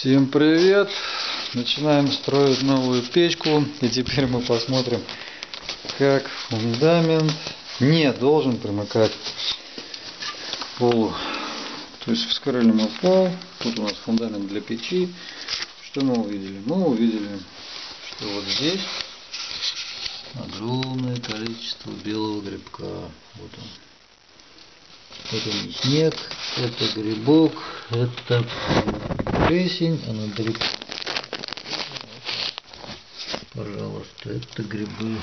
Всем привет! Начинаем строить новую печку и теперь мы посмотрим как фундамент не должен примыкать к полу. То есть вскрыли мы пол, тут у нас фундамент для печи. Что мы увидели? Мы увидели, что вот здесь огромное количество белого грибка. Вот он. Это не снег, это грибок, это плесень, она далеко. Пожалуйста, это грибы